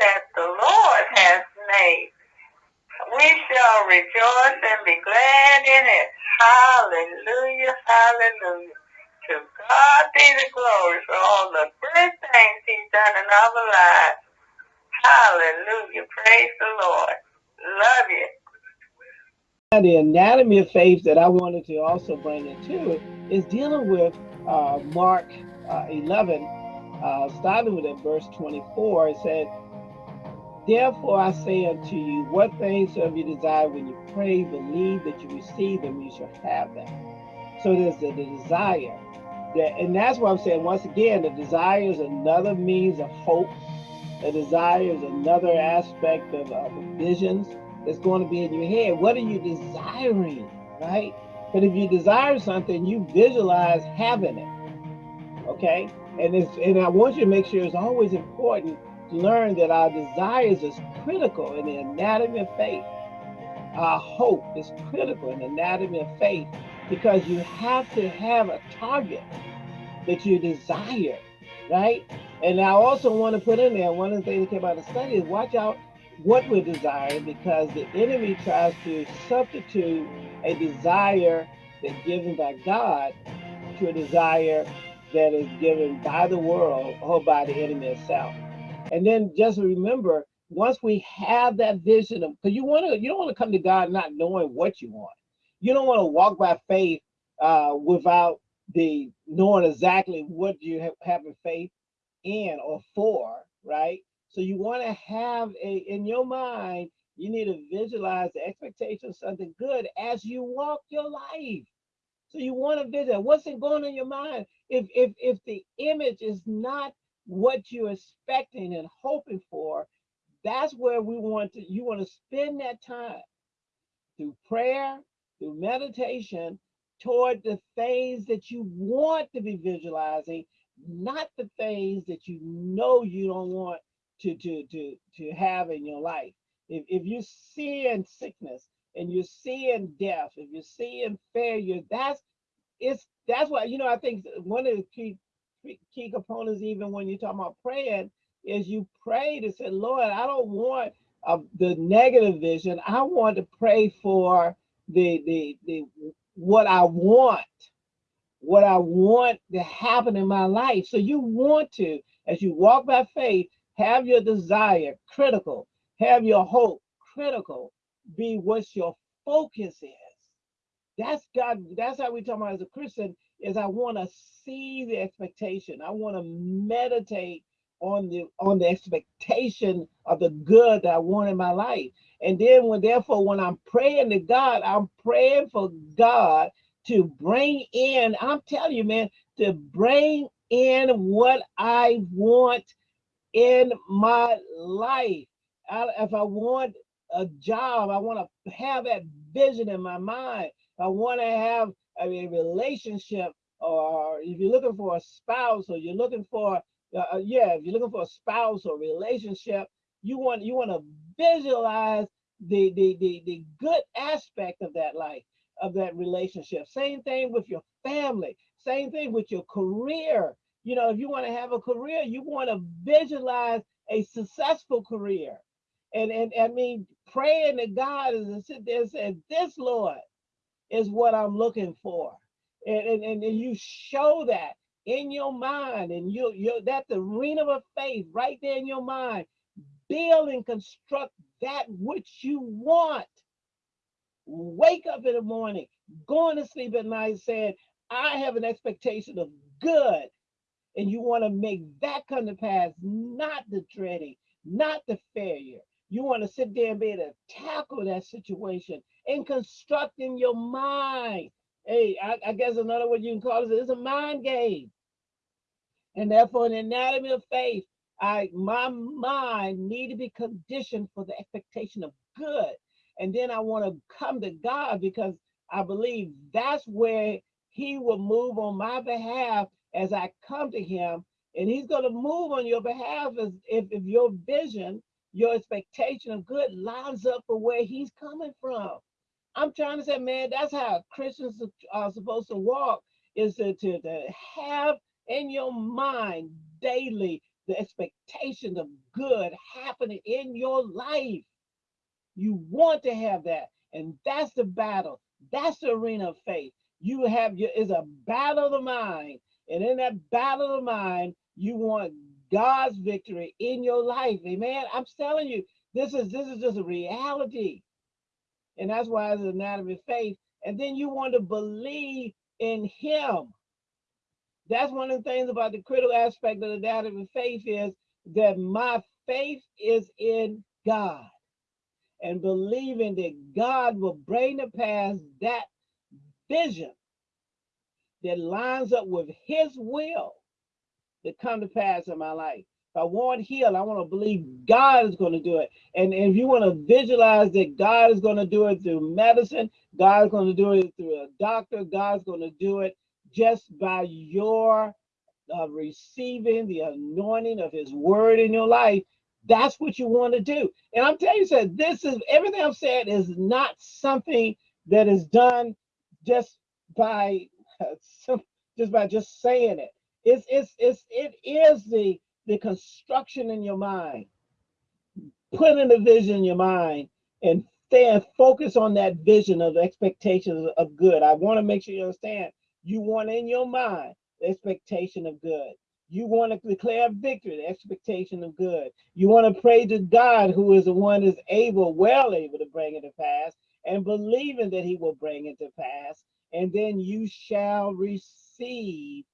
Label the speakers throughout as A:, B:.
A: that the Lord has made. We shall rejoice and be glad in it. Hallelujah, hallelujah. To God be the glory for all the good things he's done in our lives. Hallelujah. Praise the Lord. Love you.
B: The anatomy of faith that I wanted to also bring into it is dealing with uh, Mark uh, 11, uh, starting with at verse 24. It said, Therefore I say unto you, what things soever you desire when you pray, believe that you receive them, you shall have them. So there's the, desire. That, and that's what I'm saying, once again, the desire is another means of hope. The desire is another aspect of, of visions that's going to be in your head. What are you desiring, right? But if you desire something, you visualize having it, okay? And it's and I want you to make sure it's always important to learn that our desires is critical in the anatomy of faith. Our hope is critical in the anatomy of faith because you have to have a target that you desire, right? And I also want to put in there, one of the things that came out of the study is watch out what we're desiring because the enemy tries to substitute a desire that's given by God to a desire that is given by the world or by the enemy itself. And then just remember, once we have that vision of, because you want to, you don't want to come to God not knowing what you want. You don't want to walk by faith uh, without the knowing exactly what you have, in faith in or for, right? So you want to have a in your mind, you need to visualize the expectation of something good as you walk your life. So you want to visit what's it going on in your mind? If if if the image is not what you're expecting and hoping for, that's where we want to you want to spend that time through prayer, through meditation, toward the things that you want to be visualizing, not the things that you know you don't want to to to to have in your life. If if you're seeing sickness and you're seeing death, if you're seeing failure, that's it's that's why you know I think one of the key key components, even when you're talking about praying, is you pray to say, Lord, I don't want uh, the negative vision. I want to pray for the the the what I want, what I want to happen in my life. So you want to, as you walk by faith, have your desire critical, have your hope critical, be what your focus is. That's God, that's how we talk about as a Christian, is I want to see the expectation. I want to meditate on the on the expectation of the good that I want in my life. And then when therefore when I'm praying to God, I'm praying for God to bring in, I'm telling you, man, to bring in what I want in my life. I, if I want a job, I want to have that vision in my mind. I want to have a relationship, or if you're looking for a spouse, or you're looking for, uh, uh, yeah, if you're looking for a spouse or relationship, you want you want to visualize the, the the the good aspect of that life, of that relationship. Same thing with your family. Same thing with your career you know, if you want to have a career, you want to visualize a successful career. And, and I mean, praying to God and sit there and say, this Lord is what I'm looking for. And, and, and you show that in your mind and you, you that's the arena of faith right there in your mind. Build and construct that which you want. Wake up in the morning, going to sleep at night saying, I have an expectation of good and you want to make that come to pass, not the dreading, not the failure. You want to sit there and be able to tackle that situation and construct in your mind. Hey, I, I guess another word you can call it is a mind game. And therefore, an anatomy of faith, I my mind need to be conditioned for the expectation of good. And then I want to come to God because I believe that's where he will move on my behalf as I come to him, and he's going to move on your behalf as if, if your vision, your expectation of good lines up for where he's coming from. I'm trying to say, man, that's how Christians are supposed to walk, is to, to, to have in your mind daily the expectation of good happening in your life. You want to have that. And that's the battle. That's the arena of faith. You have your is a battle of the mind. And in that battle of the mind, you want God's victory in your life. Amen. I'm telling you, this is this is just a reality. And that's why it's an anatomy of faith. And then you want to believe in him. That's one of the things about the critical aspect of the anatomy of faith is that my faith is in God and believing that God will bring to pass that vision that lines up with his will to come to pass in my life. If I want heal, I want to believe God is going to do it. And, and if you want to visualize that God is going to do it through medicine, God is going to do it through a doctor, God's going to do it just by your uh, receiving the anointing of his word in your life, that's what you want to do. And I'm telling you, said this is everything I've said is not something that is done just by just by just saying it. It's it's it's it is the the construction in your mind, putting the vision in your mind, and staying focused on that vision of expectations of good. I want to make sure you understand. You want in your mind the expectation of good. You want to declare victory, the expectation of good. You want to pray to God, who is the one is able, well able to bring it to pass, and believing that he will bring it to pass. And then you shall receive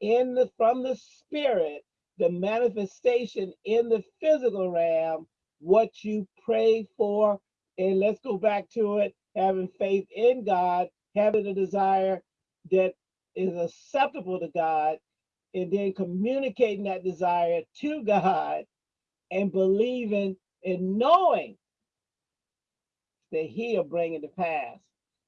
B: in the from the spirit the manifestation in the physical realm what you pray for. And let's go back to it having faith in God, having a desire that is acceptable to God, and then communicating that desire to God and believing and knowing that He'll bring it to pass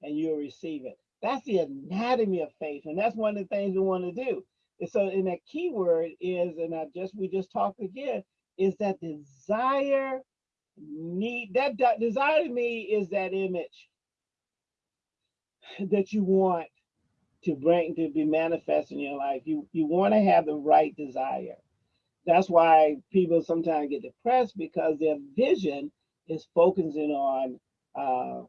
B: and you'll receive it. That's the anatomy of faith, and that's one of the things we want to do. And so, and that key word is, and I just we just talked again, is that desire need that, that desire to me is that image that you want to bring to be manifest in your life. You you want to have the right desire. That's why people sometimes get depressed because their vision is focusing on uh,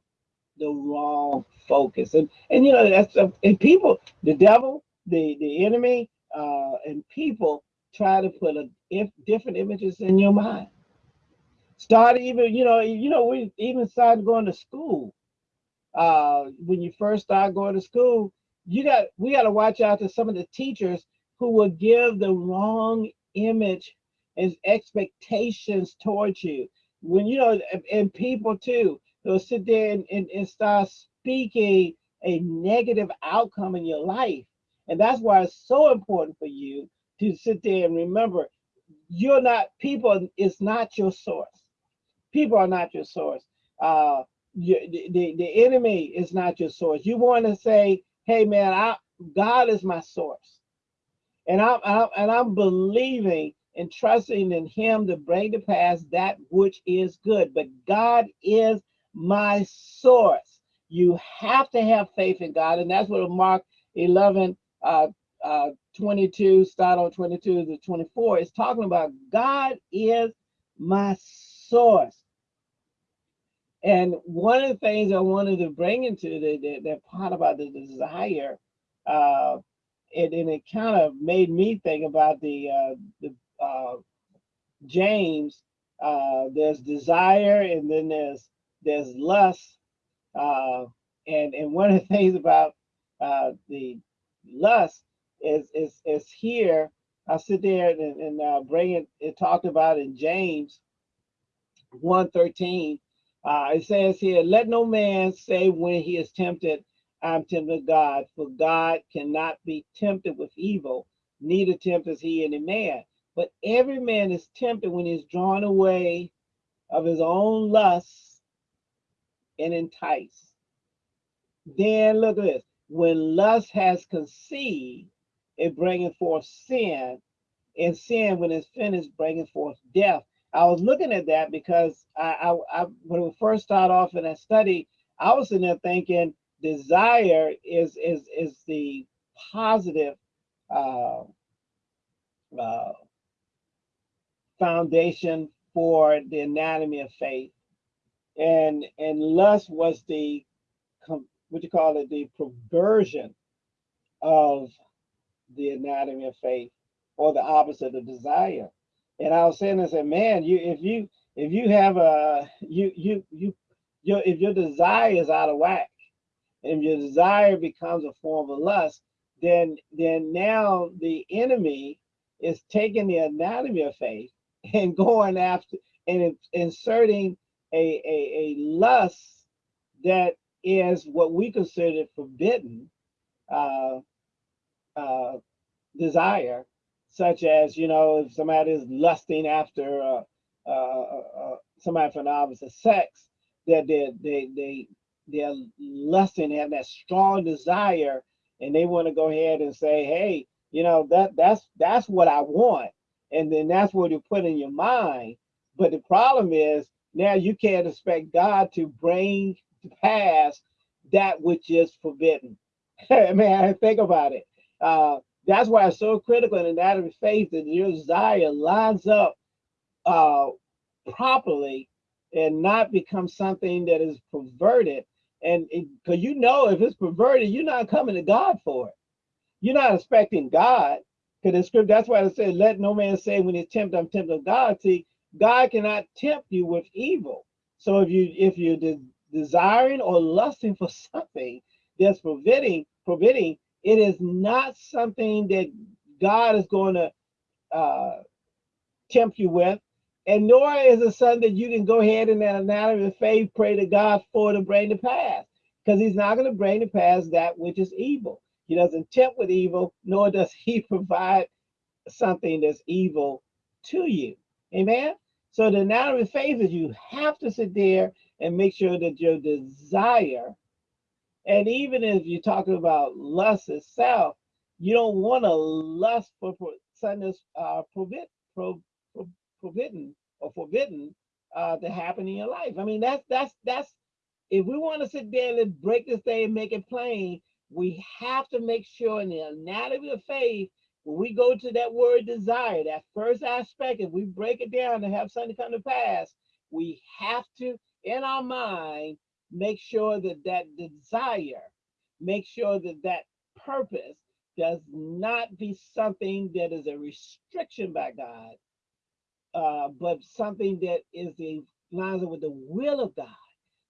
B: the wrong focus. And and you know that's uh, and people, the devil, the the enemy, uh, and people try to put a if different images in your mind. Start even you know you know we even started going to school. Uh, when you first start going to school, you got we got to watch out to some of the teachers who will give the wrong image and expectations towards you. When you know, and people too, they'll sit there and, and, and start speaking a negative outcome in your life. And that's why it's so important for you to sit there and remember you're not people is not your source. People are not your source. Uh, you, the, the, enemy is not your source. You want to say, hey man, I God is my source. And I'm, I'm and I'm believing and trusting in him to bring to pass that which is good. But God is my source. You have to have faith in God. And that's what Mark 11, uh, uh, 22, start on 22 to 24 is talking about God is my source. And one of the things I wanted to bring into the, the, the part about the desire, uh, it, and it kind of made me think about the, uh, the uh, James, uh, there's desire and then there's there's lust. Uh, and, and one of the things about uh, the lust is, is, is here, I sit there and, and uh, bring it, it talked about in James 113, uh, it says here, let no man say when he is tempted, I'm tempted God, for God cannot be tempted with evil, neither tempteth he any man. But every man is tempted when he's drawn away of his own lusts and enticed. Then look at this. When lust has conceived, it bringeth forth sin, and sin, when it's finished, bringeth forth death. I was looking at that because I, I, I when we first started off in that study, I was in there thinking desire is is is the positive uh, uh, foundation for the anatomy of faith. And and lust was the what you call it, the perversion of the anatomy of faith, or the opposite of desire. And I was saying, I said, man, you if you if you have a you you you your if your desire is out of whack, and your desire becomes a form of lust, then then now the enemy is taking the anatomy of faith and going after and inserting a, a, a lust that is what we consider forbidden uh, uh, desire, such as, you know, if somebody is lusting after uh, uh, uh, uh somebody from the opposite sex, that they, they, they, they're lusting, have that strong desire, and they want to go ahead and say, hey, you know, that that's that's what I want. And then that's what you put in your mind. But the problem is now you can't expect God to bring pass that which is forbidden. Man, think about it. Uh, that's why it's so critical in that of faith that your desire lines up uh, properly and not become something that is perverted. And because you know, if it's perverted, you're not coming to God for it. You're not expecting God. Because the script, that's why it said, let no man say when he's tempted, I'm tempted of God. See, God cannot tempt you with evil. So if you if de desiring or lusting for something that's forbidding, forbidding, it is not something that God is going to uh, tempt you with, and nor is it something that you can go ahead in that anatomy of faith, pray to God for to bring to pass, because He's not going to bring to pass that which is evil. He doesn't tempt with evil, nor does He provide something that's evil to you. Amen. So the of faith is you have to sit there and make sure that your desire, and even if you're talking about lust itself, you don't want to lust for, for something that's uh, prohibit, pro, pro, forbidden or forbidden uh, to happen in your life. I mean, that's that's that's if we want to sit there and break this thing and make it plain, we have to make sure in the anatomy of faith when we go to that word desire, that first aspect, if we break it down to have something come to pass, we have to, in our mind, make sure that that desire, make sure that that purpose does not be something that is a restriction by God, uh, but something that is the lines with the will of God.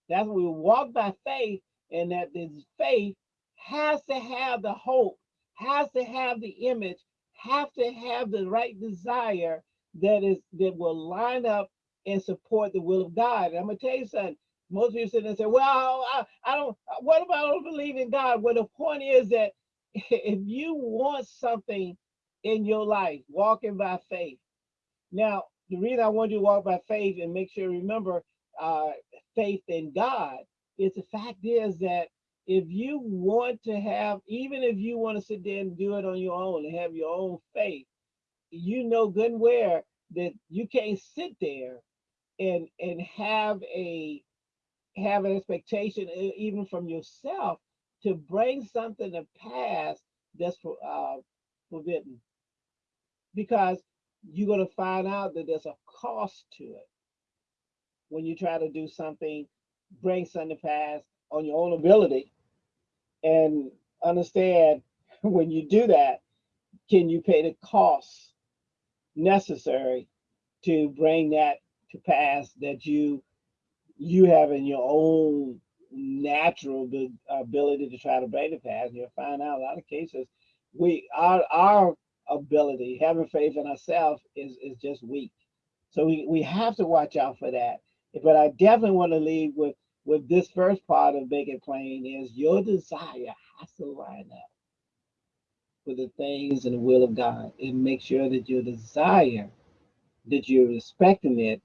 B: That's when we walk by faith, and that this faith has to have the hope, has to have the image, have to have the right desire that is that will line up and support the will of God. And I'm gonna tell you something. Most people sit and say, "Well, I, I don't. What about I don't believe in God?" Well, the point is that if you want something in your life, walking by faith. Now, the reason I want you to walk by faith and make sure you remember uh, faith in God is the fact is that if you want to have, even if you want to sit there and do it on your own and have your own faith, you know good and well that you can't sit there and and have a have an expectation even from yourself to bring something to pass that's for, uh, forbidden. Because you're going to find out that there's a cost to it. When you try to do something bring something to pass on your own ability. And understand when you do that, can you pay the costs necessary to bring that to pass that you you have in your own natural ability to try to bring it pass. You'll find out a lot of cases we our our ability, having faith in ourselves is is just weak. So we, we have to watch out for that. But I definitely want to leave with with this first part of Make It Plain is your desire has to line up with the things and the will of God and make sure that your desire, that you're respecting it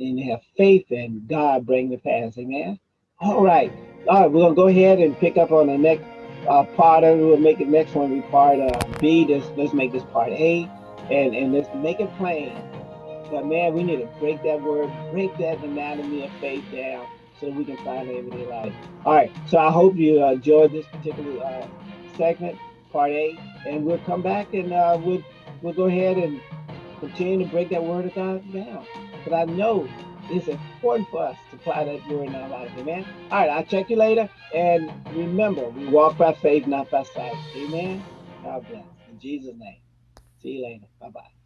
B: and have faith in God bring the pass. Amen. All right. All right, we're gonna go ahead and pick up on the next uh, part of it. We'll make the next one be part uh, B. This, let's make this part A and, and let's make it plain. But man, we need to break that word, break that anatomy of faith down so we can find everyday life. All right, so I hope you uh, enjoyed this particular uh, segment, part A, and we'll come back and uh, we'll we'll go ahead and continue to break that word of God down. But I know it's important for us to apply that word in our life. Amen. All right, I'll check you later. And remember, we walk by faith, not by sight. Amen. God bless. In Jesus' name. See you later. Bye bye.